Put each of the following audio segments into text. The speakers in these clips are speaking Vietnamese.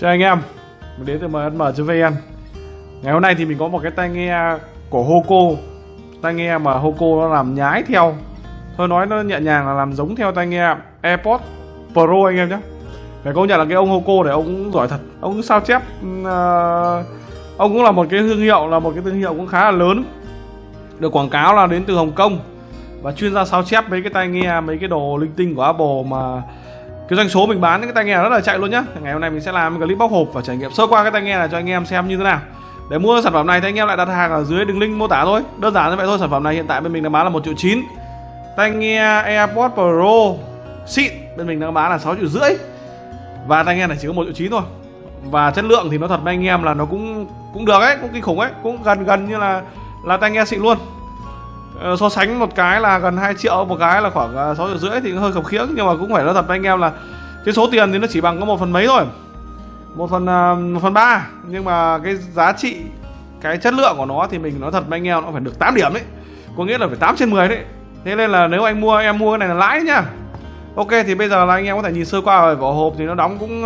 Chào anh em. Mình đến từ MSM.vn Ngày hôm nay thì mình có một cái tai nghe của Hoco. Tai nghe mà Hoco nó làm nhái theo. Thôi nói nó nhẹ nhàng là làm giống theo tai nghe AirPods Pro anh em nhé. Phải công nhận là cái ông Hoco này ông cũng giỏi thật. Ông cũng sao chép uh, Ông cũng là một cái thương hiệu Là một cái thương hiệu cũng khá là lớn. Được quảng cáo là đến từ Hồng Kông. Và chuyên gia sao chép mấy cái tai nghe Mấy cái đồ linh tinh của Apple mà cái doanh số mình bán cái tai nghe rất là chạy luôn nhá. Ngày hôm nay mình sẽ làm clip bóc hộp và trải nghiệm sơ qua cái tai nghe này cho anh em xem như thế nào. Để mua sản phẩm này thì anh em lại đặt hàng ở dưới đường link mô tả thôi. Đơn giản như vậy thôi, sản phẩm này hiện tại bên mình đang bán là một triệu chín. Tai nghe AirPods Pro xịn, bên mình đang bán là 6 triệu rưỡi. Và tai nghe này chỉ có một triệu chín thôi. Và chất lượng thì nó thật với anh em là nó cũng cũng được ấy, cũng kinh khủng ấy, cũng gần gần như là là tai nghe xịn luôn. Ờ, so sánh một cái là gần 2 triệu một cái là khoảng ờ, 6 triệu rưỡi thì hơi khập khiễng nhưng mà cũng phải nói thật với anh em là cái số tiền thì nó chỉ bằng có một phần mấy thôi. Một phần ờ, một phần ba nhưng mà cái giá trị cái chất lượng của nó thì mình nói thật với anh em nó phải được 8 điểm đấy có nghĩa là phải 8 trên 10 đấy. Thế nên là nếu anh mua em mua cái này là lãi nhá. Ok thì bây giờ là anh em có thể nhìn sơ qua về vỏ hộp thì nó đóng cũng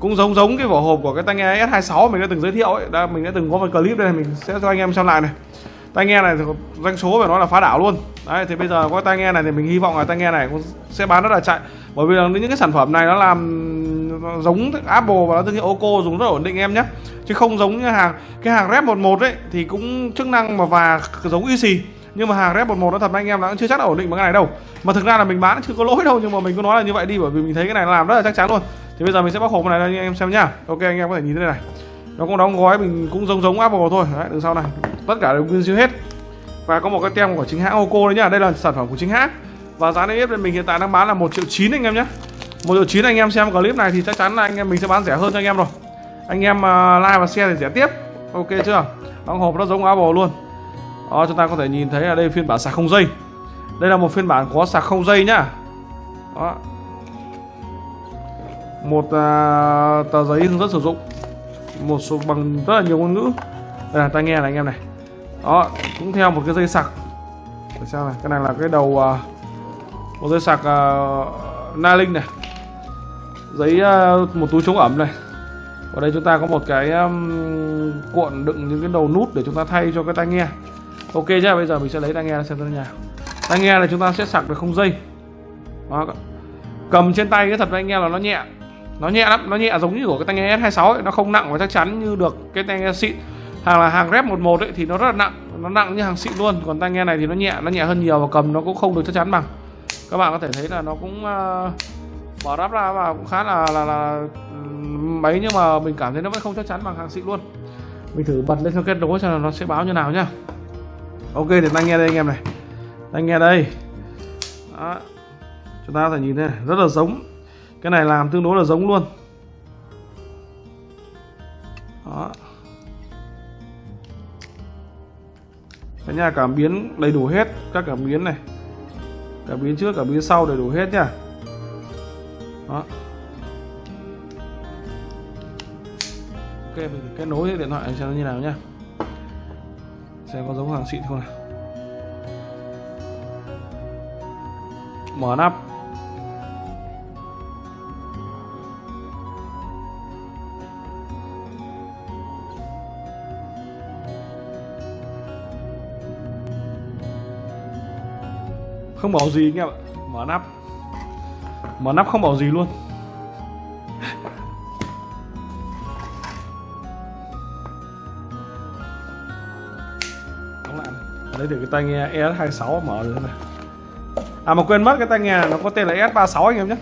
cũng giống giống cái vỏ hộp của cái tai nghe S26 mình đã từng giới thiệu ấy. Đã, mình đã từng có một clip đây mình sẽ cho anh em xem lại này tai nghe này thì doanh số phải nói là phá đảo luôn. Đấy, thì bây giờ có tai nghe này thì mình hy vọng là tai nghe này cũng sẽ bán rất là chạy. Bởi vì là những cái sản phẩm này nó làm giống Apple và nó thương hiệu Oco dùng rất ổn định em nhé. Chứ không giống như hàng, cái hàng Rep 11 ấy, thì cũng chức năng mà và giống easy. Nhưng mà hàng Rep 11 nó thật anh em nó cũng chưa chắc là ổn định bằng cái này đâu. Mà thực ra là mình bán chưa có lỗi đâu, nhưng mà mình cứ nói là như vậy đi, bởi vì mình thấy cái này làm rất là chắc chắn luôn. Thì bây giờ mình sẽ bóc hộp này cho anh em xem nhá. Ok, anh em có thể nhìn thế này. Nó cũng đóng gói mình cũng giống giống Apple thôi. Đấy, đằng sau này tất cả đều nguyên siêu hết. Và có một cái tem của chính hãng Oco đấy nhá. Đây là sản phẩm của chính hãng. Và giá niêm yết bên mình hiện tại đang bán là một triệu chín anh em nhé một triệu chín anh em xem clip này thì chắc chắn là anh em mình sẽ bán rẻ hơn cho anh em rồi. Anh em uh, like và share thì rẻ tiếp. Ok chưa? Đóng hộp nó giống Apple luôn. Đó chúng ta có thể nhìn thấy là đây phiên bản sạc không dây. Đây là một phiên bản có sạc không dây nhá. Đó. Một uh, tờ giấy hướng dẫn sử dụng. Một số bằng rất là nhiều ngôn ngữ. Đây là tai nghe này anh em này đó cũng theo một cái dây sạc. Để sao này cái này là cái đầu uh, một dây sạc à, uh, na linh này. Giấy uh, một túi chống ẩm này. Ở đây chúng ta có một cái um, cuộn đựng những cái đầu nút để chúng ta thay cho cái tai nghe. Ok nhá bây giờ mình sẽ lấy tai nghe xem thế nào tai nghe là chúng ta sẽ sạc được không dây? Đó. cầm trên tay cái thật với anh nghe là nó nhẹ. Nó nhẹ lắm nó nhẹ giống như của cái tai nghe S26 ấy. nó không nặng và chắc chắn như được cái tai nghe xịn hàng là hàng rep 11 ấy thì nó rất là nặng nó nặng như hàng xịn luôn. Còn tai nghe này thì nó nhẹ nó nhẹ hơn nhiều và cầm nó cũng không được chắc chắn bằng. Các bạn có thể thấy là nó cũng ờ, uh, bỏ ráp ra và cũng khá là là, là mấy nhưng mà mình cảm thấy nó vẫn không chắc chắn bằng hàng xịn luôn. Mình thử bật lên cho kết nối cho nó sẽ báo như nào nhá. Ok thì tai nghe đây anh em này. Tai nghe đây. Đó. chúng ta có thể nhìn thấy rất là giống. Cái này làm tương đối là giống luôn. Cái nhà cảm biến đầy đủ hết các cảm biến này. Cảm biến trước, cảm biến sau đầy đủ hết nhá đó. Ok, mình kết nối điện thoại xem nó như nào nhá. Xem có giống hàng xịn không nào. Mở nắp. Không bảo gì anh em ạ. Mở nắp. Mở nắp không bảo gì luôn. Đóng lại lấy được cái tai nghe ES26 mở rồi này à mà quên mất cái tai nghe này nó có tên là ES36 anh em nhé.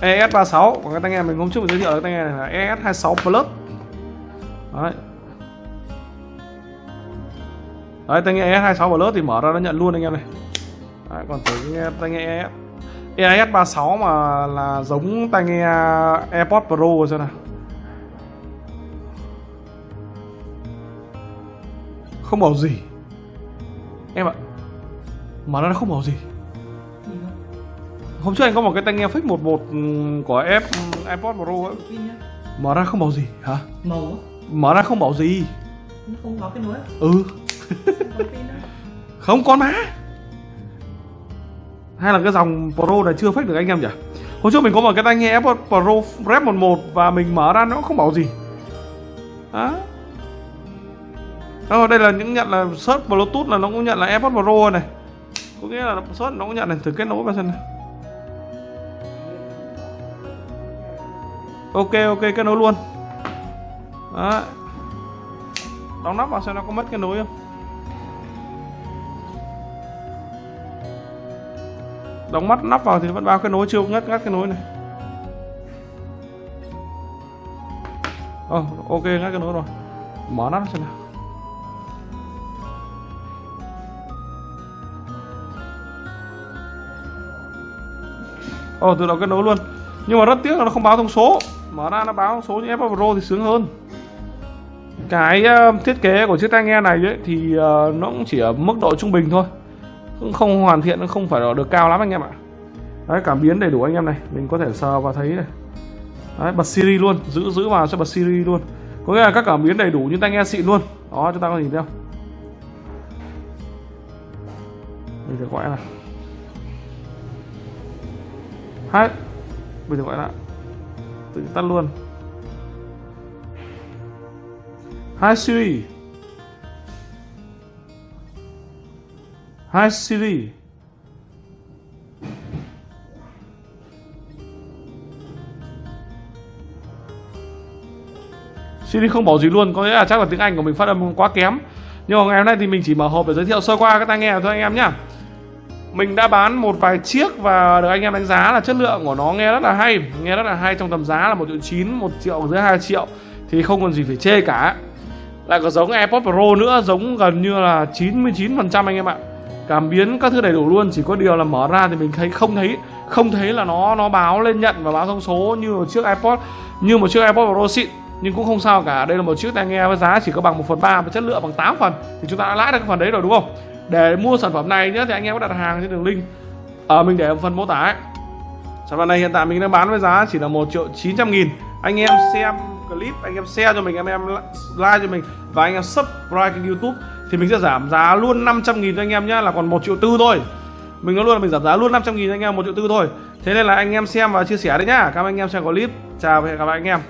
ES36 còn cái tai nghe mình hôm trước mình giới thiệu cái tai nghe này là ES26 Plus. Đấy. Đấy, tai nghe ES26 Plus thì mở ra nó nhận luôn anh em này. Đấy, còn tới nghe tai nghe EIS 36 mà là giống tai nghe AirPods Pro rồi xem nào. Không bảo gì. Em ạ mà nó không bảo gì. Hôm trước anh có một cái tai nghe fix 11 của F AirPods Pro ấy. Mở ra không bảo gì hả? Màu mở ra không bảo gì. Không có cái nối ừ. Không con má hay là cái dòng Pro này chưa fake được anh em nhỉ hồi trước mình có một cái tai nghe AirPods Pro Rep 11 và mình mở ra nó không bảo gì. Đó. Đó, ờ, đây là những nhận là search Bluetooth là nó cũng nhận là AirPods Pro này. Có nghĩa là search nó cũng nhận này, thử kết nối vào xem này. Ok ok kết nối luôn. Đó. Đóng nắp vào xem nó có mất kết nối không. Đóng mắt nắp vào thì vẫn bao cái nối chưa ngắt ngắt cái nối này. Oh, ok ngắt cái nối rồi. Mở nắp xem nào. Ồ oh, tự động kết nối luôn. Nhưng mà rất tiếc là nó không báo thông số. Mở ra nó báo thông số như Apple Pro thì sướng hơn. Cái uh, thiết kế của chiếc tai nghe này ấy, thì uh, nó cũng chỉ ở mức độ trung bình thôi cũng không hoàn thiện không phải được cao lắm anh em ạ. Đấy cảm biến đầy đủ anh em này. Mình có thể sờ và thấy này. Đấy, bật Siri luôn. Giữ giữ vào cho bật Siri luôn. Có nghĩa là các cảm biến đầy đủ như tai nghe xịn luôn. Đó chúng ta có nhìn theo mình sẽ gọi là hai bây giờ gọi là tự tắt luôn. Hai Siri. Hi Siri. Siri không bảo gì luôn, có nghĩa là chắc là tiếng Anh của mình phát âm quá kém. Nhưng mà ngày hôm nay thì mình chỉ mở hộp để giới thiệu sơ qua các tai nghe thôi anh em nhá. Mình đã bán một vài chiếc và được anh em đánh giá là chất lượng của nó nghe rất là hay, nghe rất là hay trong tầm giá là một triệu chín, một triệu dưới 2 triệu thì không còn gì phải chê cả. Lại có giống AirPods Pro nữa, giống gần như là 99% anh em ạ cảm biến các thứ đầy đủ luôn chỉ có điều là mở ra thì mình thấy không thấy không thấy là nó nó báo lên nhận và báo thông số như một chiếc iPod như một chiếc iPod Pro xịn. Nhưng cũng không sao cả đây là một chiếc tai nghe với giá chỉ có bằng 1 phần ba và chất lượng bằng 8 phần. Thì chúng ta đã lãi được cái phần đấy rồi đúng không? Để mua sản phẩm này nhé thì anh em có đặt hàng trên đường link. Ở à, mình để ở phần mô tả ấy. Sản phẩm này hiện tại mình đang bán với giá chỉ là một triệu 900 nghìn. Anh em xem clip anh em share cho mình anh em like cho mình và anh em subscribe kênh youtube thì mình sẽ giảm giá luôn 500 nghìn cho anh em nhá, là còn 1 triệu tư thôi. Mình nói luôn là mình giảm giá luôn 500 nghìn cho anh em 1 triệu tư thôi. Thế nên là anh em xem và chia sẻ đấy nhá. Cảm ơn anh em xem clip. Chào và hẹn gặp lại anh em.